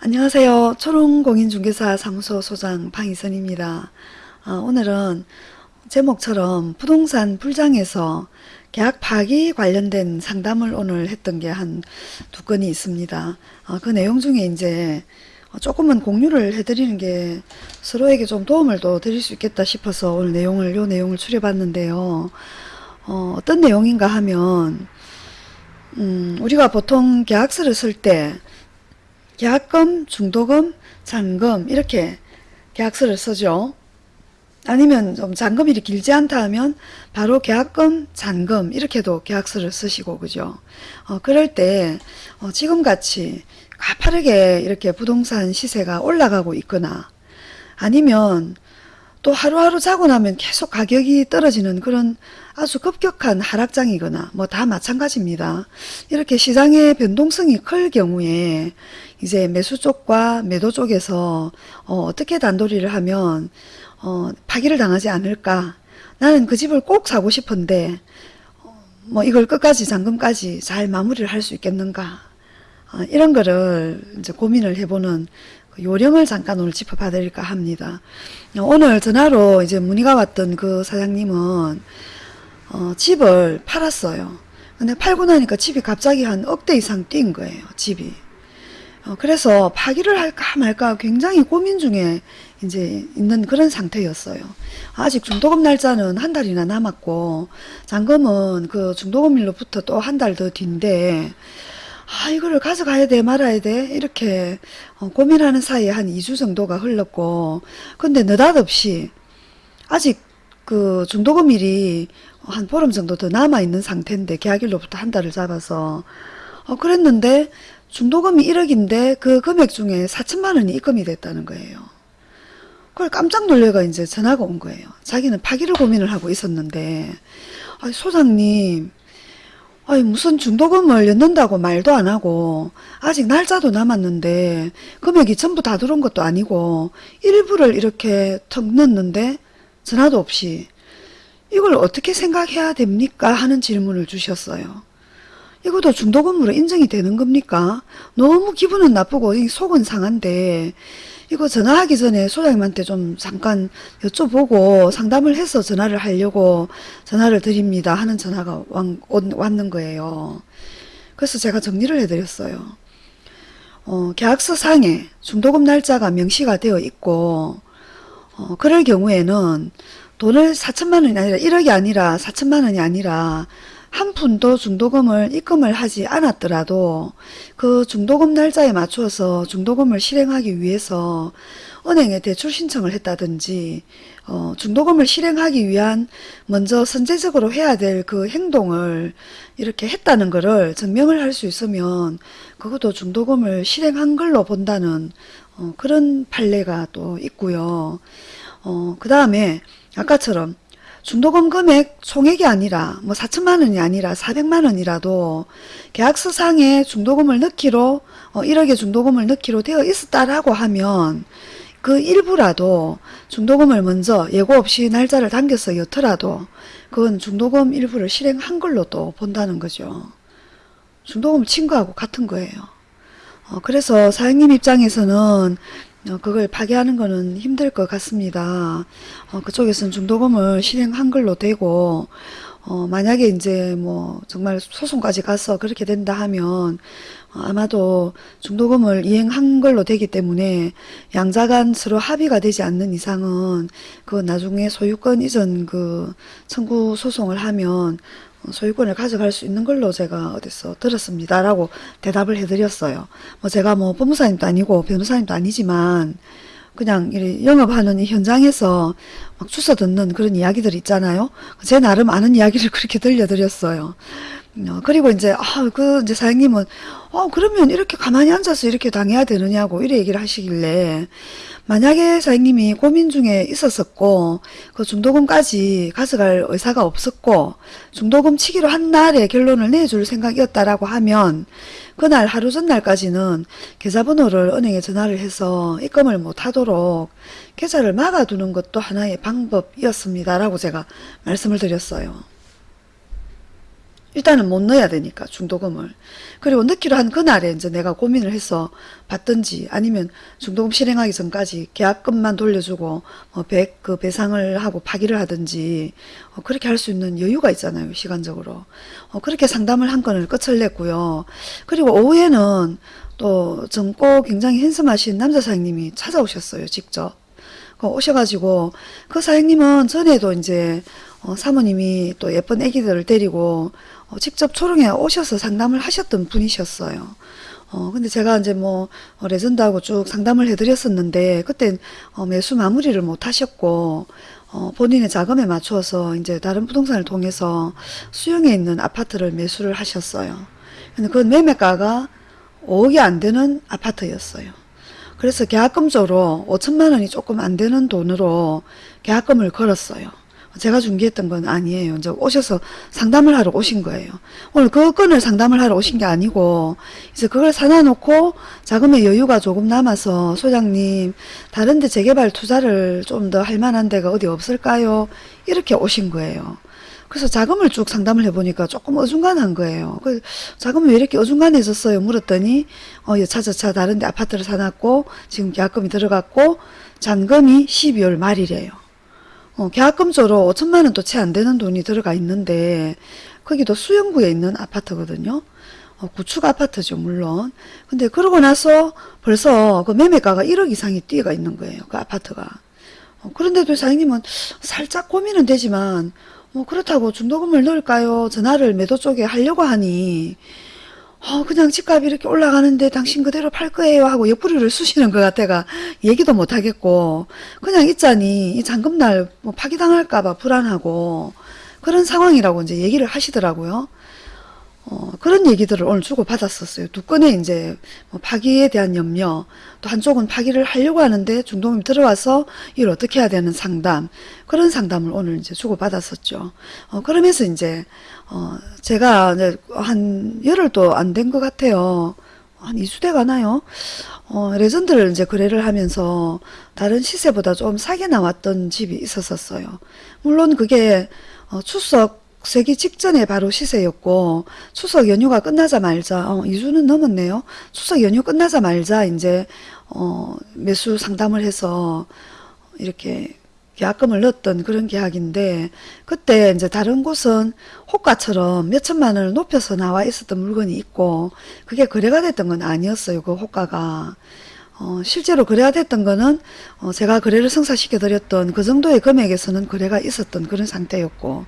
안녕하세요. 초롱공인중개사 사무소 소장 방희선입니다. 어, 오늘은 제목처럼 부동산 불장에서 계약 파기 관련된 상담을 오늘 했던 게 한 두 건이 있습니다. 어, 그 내용 중에 이제 조금은 공유를 해드리는 게 서로에게 좀 도움을 또 드릴 수 있겠다 싶어서 오늘 내용을 요 내용을 추려봤는데요. 어, 어떤 내용인가 하면 음, 우리가 보통 계약서를 쓸때 계약금, 중도금, 잔금 이렇게 계약서를 쓰죠. 아니면 좀 잔금일이 길지 않다 하면 바로 계약금, 잔금 이렇게도 계약서를 쓰시고 그죠. 어, 그럴 때 어, 지금같이 가파르게 이렇게 부동산 시세가 올라가고 있거나 아니면 또 하루하루 자고 나면 계속 가격이 떨어지는 그런 아주 급격한 하락장이거나 뭐 다 마찬가지입니다. 이렇게 시장의 변동성이 클 경우에 이제 매수 쪽과 매도 쪽에서 어, 떻게 단도리를 하면 어, 파기를 당하지 않을까 나는 그 집을 꼭 사고 싶은데 어, 뭐 이걸 끝까지 잔금까지 잘 마무리를 할 수 있겠는가 어, 이런 거를 이제 고민을 해보는 그 요령을 잠깐 오늘 짚어봐 드릴까 합니다. 어, 오늘 전화로 이제 문의가 왔던 그 사장님은 어, 집을 팔았어요. 근데 팔고 나니까 집이 갑자기 한 억대 이상 뛴 거예요. 집이. 어, 그래서 파기를 할까 말까 굉장히 고민 중에 이제 있는 그런 상태였어요. 아직 중도금 날짜는 한 달이나 남았고 잔금은 그 중도금일로부터 또 한 달 더 뒤인데 아 이거를 가져가야 돼 말아야 돼 이렇게 어, 고민하는 사이에 한 2주 정도가 흘렀고 근데 느닷없이 아직 그 중도금일이 한 보름 정도 더 남아있는 상태인데 계약일로부터 한 달을 잡아서 어, 그랬는데 중도금이 1억인데 그 금액 중에 4천만 원이 입금이 됐다는 거예요. 그걸 깜짝 놀래가 이제 전화가 온 거예요. 자기는 파기를 고민을 하고 있었는데 소장님 아니 무슨 중도금을 넣는다고 말도 안 하고 아직 날짜도 남았는데 금액이 전부 다 들어온 것도 아니고 일부를 이렇게 턱 넣는데 전화도 없이 이걸 어떻게 생각해야 됩니까? 하는 질문을 주셨어요. 이것도 중도금으로 인정이 되는 겁니까? 너무 기분은 나쁘고 속은 상한데 이거 전화하기 전에 소장님한테 좀 잠깐 여쭤보고 상담을 해서 전화를 하려고 전화를 드립니다 하는 전화가 왔는 거예요. 그래서 제가 정리를 해드렸어요. 어, 계약서 상에 중도금 날짜가 명시가 되어 있고 어, 그럴 경우에는 돈을 4천만 원이 아니라 1억이 아니라 4천만 원이 아니라 한 푼도 중도금을 입금을 하지 않았더라도 그 중도금 날짜에 맞추어서 중도금을 실행하기 위해서 은행에 대출 신청을 했다든지 어, 중도금을 실행하기 위한 먼저 선제적으로 해야 될 그 행동을 이렇게 했다는 것을 증명을 할 수 있으면 그것도 중도금을 실행한 걸로 본다는 어, 그런 판례가 또 있고요. 어, 그 다음에 아까처럼 중도금 금액 총액이 아니라 뭐 4천만 원이 아니라 400만 원이라도 계약서상에 중도금을 넣기로 어, 1억의 중도금을 넣기로 되어 있었다라고 하면 그 일부라도 중도금을 먼저 예고 없이 날짜를 당겨서 여더라도 그건 중도금 일부를 실행한 걸로 또 본다는 거죠. 중도금 친 거하고 같은 거예요. 어, 그래서 사장님 입장에서는 어, 그걸 파괴하는 것은 힘들 것 같습니다. 어, 그쪽에서는 중도금을 실행한 걸로 되고 어, 만약에 이제 뭐 정말 소송까지 가서 그렇게 된다 하면 어, 아마도 중도금을 이행한 걸로 되기 때문에 양자간 서로 합의가 되지 않는 이상은 그 나중에 소유권 이전 그 청구 소송을 하면 소유권을 가져갈 수 있는 걸로 제가 어디서 들었습니다. 라고 대답을 해드렸어요. 뭐 제가 뭐 법무사님도 아니고 변호사님도 아니지만 그냥 영업하는 현장에서 막 주워 듣는 그런 이야기들 있잖아요. 제 나름 아는 이야기를 그렇게 들려드렸어요. 어, 그리고 이제, 아, 그, 이제 사장님은, 어, 그러면 이렇게 가만히 앉아서 이렇게 당해야 되느냐고, 이래 얘기를 하시길래, 만약에 사장님이 고민 중에 있었었고, 그 중도금까지 가져갈 의사가 없었고, 중도금 치기로 한 날에 결론을 내줄 생각이었다라고 하면, 그날 하루 전날까지는 계좌번호를 은행에 전화를 해서 입금을 못하도록 계좌를 막아두는 것도 하나의 방법이었습니다. 라고 제가 말씀을 드렸어요. 일단은 못 넣어야 되니까 중도금을. 그리고 넣기로 한 그날에 이제 내가 고민을 해서 받든지 아니면 중도금 실행하기 전까지 계약금만 돌려주고 뭐 배, 그 배상을 하고 파기를 하든지 어, 그렇게 할 수 있는 여유가 있잖아요 시간적으로. 어, 그렇게 상담을 한 건을 끝을 냈고요. 그리고 오후에는 또 젊고 굉장히 핸섬하신 남자 사장님이 찾아오셨어요 직접. 그 오셔가지고 그 사장님은 전에도 이제 어, 사모님이 또 예쁜 아기들을 데리고 어, 직접 초롱에 오셔서 상담을 하셨던 분이셨어요. 어, 근데 제가 이제 뭐, 어, 레전드하고 쭉 상담을 해드렸었는데, 그땐, 어, 매수 마무리를 못 하셨고, 어, 본인의 자금에 맞추어서 이제 다른 부동산을 통해서 수용에 있는 아파트를 매수를 하셨어요. 근데 그 매매가가 5억이 안 되는 아파트였어요. 그래서 계약금조로 5천만 원이 조금 안 되는 돈으로 계약금을 걸었어요. 제가 중개했던 건 아니에요. 이제 오셔서 상담을 하러 오신 거예요. 오늘 그 건을 상담을 하러 오신 게 아니고 이제 그걸 사놔놓고 자금의 여유가 조금 남아서 소장님 다른 데 재개발 투자를 좀 더 할 만한 데가 어디 없을까요? 이렇게 오신 거예요. 그래서 자금을 쭉 상담을 해보니까 조금 어중간한 거예요. 그 자금이 왜 이렇게 어중간해졌어요? 물었더니 어, 여차저차 다른데 아파트를 사놨고 지금 계약금이 들어갔고 잔금이 12월 말이래요. 어, 계약금조로 5천만 원도 채 안 되는 돈이 들어가 있는데 거기도 수영구에 있는 아파트거든요. 어, 구축 아파트죠 물론. 근데 그러고 나서 벌써 그 매매가가 1억 이상이 뛰어가 있는 거예요. 그 아파트가. 어, 그런데도 사장님은 살짝 고민은 되지만 뭐 그렇다고 중도금을 넣을까요? 전화를 매도 쪽에 하려고 하니 어, 그냥 집값이 이렇게 올라가는데 당신 그대로 팔 거예요 하고 옆구리를 쑤시는 것 같아가 얘기도 못 하겠고 그냥 있자니 이 잔금날 뭐 파기당할까 봐 불안하고 그런 상황이라고 이제 얘기를 하시더라고요. 어, 그런 얘기들을 오늘 주고 받았었어요. 두 건에 이제 뭐 파기에 대한 염려, 또 한쪽은 파기를 하려고 하는데 중동이 들어와서 이걸 어떻게 해야 되는 상담, 그런 상담을 오늘 이제 주고 받았었죠. 어, 그러면서 이제, 어, 제가 이제 한 열흘도 안 된 것 같아요. 한 2주 돼 가나요? 어, 레전드를 이제 거래를 하면서 다른 시세보다 좀 싸게 나왔던 집이 있었었어요. 물론 그게 어, 추석 세기 직전에 바로 시세였고 추석 연휴가 끝나자말자 어, 2주는 넘었네요. 추석 연휴 끝나자말자 이제 어, 매수 상담을 해서 이렇게 계약금을 넣었던 그런 계약인데 그때 이제 다른 곳은 호가처럼 몇 천만 원을 높여서 나와 있었던 물건이 있고 그게 거래가 됐던 건 아니었어요. 그 호가가. 어, 실제로 거래가 됐던 거는 어, 제가 거래를 성사시켜 드렸던 그 정도의 금액에서는 거래가 있었던 그런 상태였고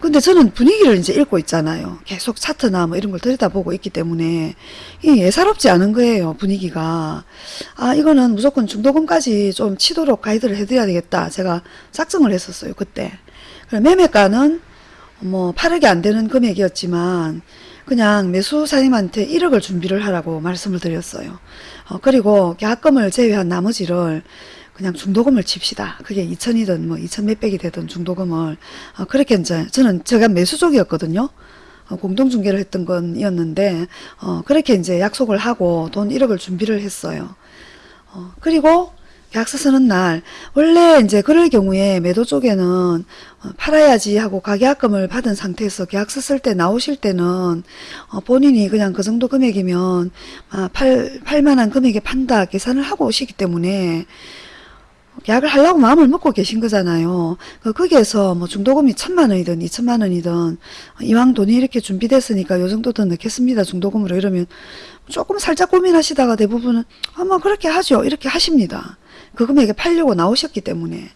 근데 저는 분위기를 이제 읽고 있잖아요. 계속 차트나 뭐 이런 걸 들여다보고 있기 때문에 이 예사롭지 않은 거예요. 분위기가. 아 이거는 무조건 중도금까지 좀 치도록 가이드를 해드려야 되겠다. 제가 작정을 했었어요. 그때. 매매가는 뭐 8억이 안 되는 금액이었지만 그냥 매수사님한테 1억을 준비를 하라고 말씀을 드렸어요. 어, 그리고 계약금을 제외한 나머지를 그냥 중도금을 칩시다. 그게 2천이든 뭐 2천 몇백이 되든 중도금을 어, 그렇게 이제 저는 제가 매수 쪽이었거든요. 어, 공동중개를 했던 건이었는데 어, 그렇게 이제 약속을 하고 돈 1억을 준비를 했어요. 어, 그리고 계약서 쓰는 날 원래 이제 그럴 경우에 매도 쪽에는 어, 팔아야지 하고 가계약금을 받은 상태에서 계약서 쓸 때 나오실 때는 어, 본인이 그냥 그 정도 금액이면 아, 팔, 팔만한 금액에 판다 계산을 하고 오시기 때문에 계약을 하려고 마음을 먹고 계신 거잖아요. 그 거기에서 뭐 중도금이 천만 원이든 이천만 원이든 이왕 돈이 이렇게 준비됐으니까 요 정도 더 넣겠습니다. 중도금으로 이러면 조금 살짝 고민하시다가 대부분은 아마 그렇게 하죠. 이렇게 하십니다. 그 금액에 팔려고 나오셨기 때문에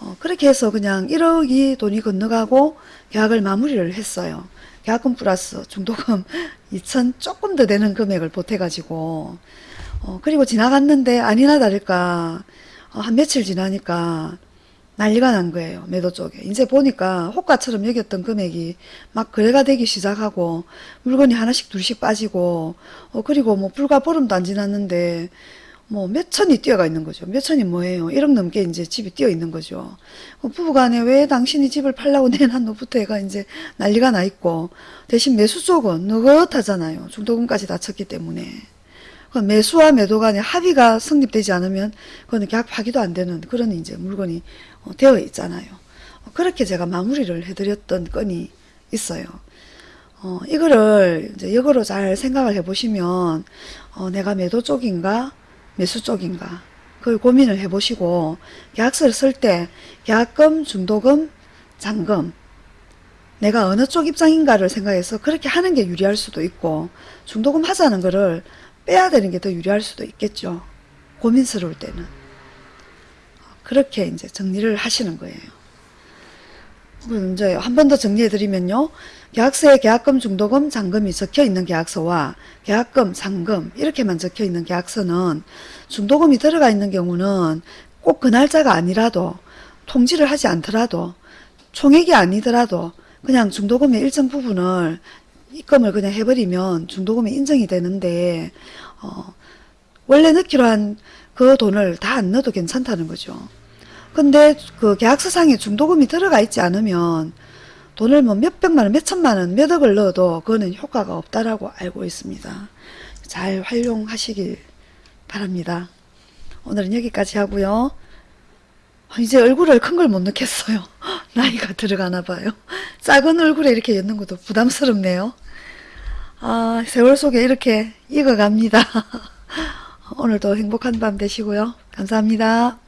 어, 그렇게 해서 그냥 1억이 돈이 건너가고 계약을 마무리를 했어요. 계약금 플러스 중도금 2천 조금 더 되는 금액을 보태가지고 어, 그리고 지나갔는데 아니나 다를까 어, 한 며칠 지나니까 난리가 난 거예요. 매도 쪽에. 이제 보니까 호가처럼 여겼던 금액이 막 거래가 되기 시작하고 물건이 하나씩 둘씩 빠지고 어 그리고 뭐 불과 보름도 안 지났는데 뭐 몇 천이 뛰어가 있는 거죠. 몇 천이 뭐예요. 1억 넘게 이제 집이 뛰어 있는 거죠. 그 부부간에 왜 당신이 집을 팔라고 내놨노부터 해가 이제 난리가 나 있고 대신 매수 쪽은 느긋하잖아요. 중도금까지 다 쳤기 때문에. 그 매수와 매도 간에 합의가 성립되지 않으면 그거는 계약 파기도 안 되는 그런 이제 물건이 어, 되어 있잖아요. 그렇게 제가 마무리를 해드렸던 건이 있어요. 어, 이거를 이제 역으로 잘 생각을 해보시면 어, 내가 매도 쪽인가 매수 쪽인가 그걸 고민을 해보시고 계약서를 쓸 때 계약금, 중도금, 잔금 내가 어느 쪽 입장인가를 생각해서 그렇게 하는 게 유리할 수도 있고 중도금 하자는 거를 빼야 되는 게 더 유리할 수도 있겠죠. 고민스러울 때는. 그렇게 이제 정리를 하시는 거예요. 이제 한 번 더 정리해 드리면요. 계약서에 계약금, 중도금, 잔금이 적혀 있는 계약서와 계약금, 잔금 이렇게만 적혀 있는 계약서는 중도금이 들어가 있는 경우는 꼭 그 날짜가 아니라도 통지를 하지 않더라도 총액이 아니더라도 그냥 중도금의 일정 부분을 입금을 그냥 해버리면 중도금이 인정이 되는데 어, 원래 넣기로 한 그 돈을 다 안 넣어도 괜찮다는 거죠. 근데 그 계약서상에 중도금이 들어가 있지 않으면 돈을 뭐 몇백만 원, 몇천만 원, 몇억을 넣어도 그거는 효과가 없다라고 알고 있습니다. 잘 활용하시길 바랍니다. 오늘은 여기까지 하고요. 아, 이제 얼굴을 큰 걸 못 넣겠어요. 나이가 들어가나 봐요. 작은 얼굴에 이렇게 엮는 것도 부담스럽네요. 아, 세월 속에 이렇게 익어갑니다. 오늘도 행복한 밤 되시고요. 감사합니다.